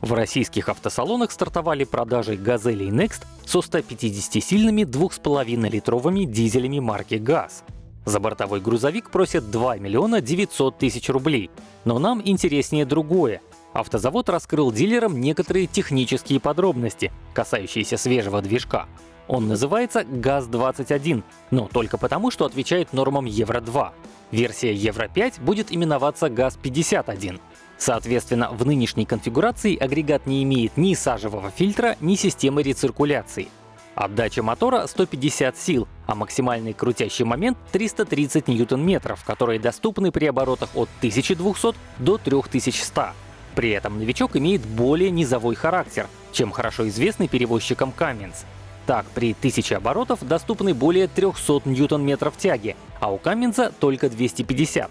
В российских автосалонах стартовали продажи «Газели» и «Next» со 150-сильными 2,5-литровыми дизелями марки «ГАЗ». За бортовой грузовик просят 2 миллиона 900 тысяч рублей. Но нам интереснее другое. Автозавод раскрыл дилерам некоторые технические подробности, касающиеся свежего движка. Он называется ГАЗ-21, но только потому, что отвечает нормам Евро-2. Версия Евро-5 будет именоваться ГАЗ-51. Соответственно, в нынешней конфигурации агрегат не имеет ни сажевого фильтра, ни системы рециркуляции. Отдача мотора 150 сил, а максимальный крутящий момент 330 ньютон-метров, которые доступны при оборотах от 1200 до 3100. При этом новичок имеет более низовой характер, чем хорошо известный перевозчикам Cummins. Так, при 1000 оборотов доступны более 300 ньютон-метров тяги, а у Каменца только 250.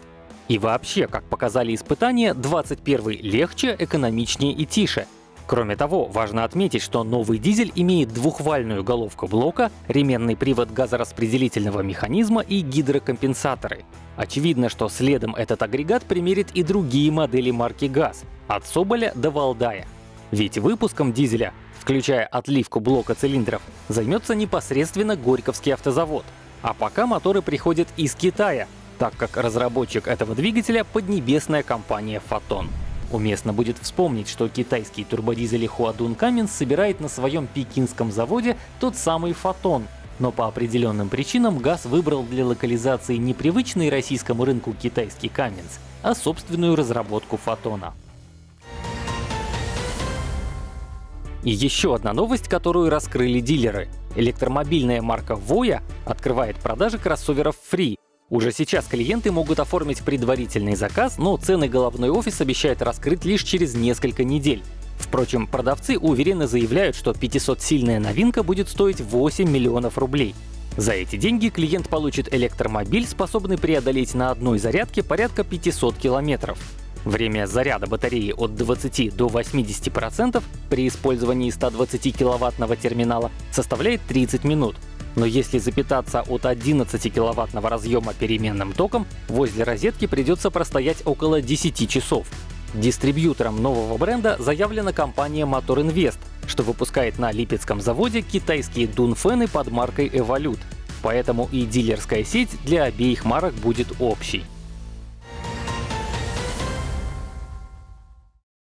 И вообще, как показали испытания, 21 легче, экономичнее и тише. Кроме того, важно отметить, что новый дизель имеет двухвальную головку блока, ременный привод газораспределительного механизма и гидрокомпенсаторы. Очевидно, что следом этот агрегат примерит и другие модели марки ГАЗ, от Соболя до Валдая. Ведь выпуском дизеля, включая отливку блока цилиндров, займется непосредственно Горьковский автозавод. А пока моторы приходят из Китая, так как разработчик этого двигателя — поднебесная компания «Фотон». Уместно будет вспомнить, что китайский турбодизель Huadun Cummins собирает на своем пекинском заводе тот самый «Фотон», но по определенным причинам ГАЗ выбрал для локализации непривычный российскому рынку китайский Cummins, а собственную разработку «Фотона». И еще одна новость, которую раскрыли дилеры. Электромобильная марка Voya открывает продажи кроссоверов Free, уже сейчас клиенты могут оформить предварительный заказ, но цены головной офис обещает раскрыть лишь через несколько недель. Впрочем, продавцы уверенно заявляют, что 500-сильная новинка будет стоить 8 миллионов рублей. За эти деньги клиент получит электромобиль, способный преодолеть на одной зарядке порядка 500 километров. Время заряда батареи от 20 до 80% при использовании 120 киловаттного терминала составляет 30 минут, но если запитаться от 11 киловаттного разъема переменным током, возле розетки придется простоять около 10 часов. Дистрибьютором нового бренда заявлена компания Motor Invest, что выпускает на Липецком заводе китайские дунфены под маркой Evolute. Поэтому и дилерская сеть для обеих марок будет общей.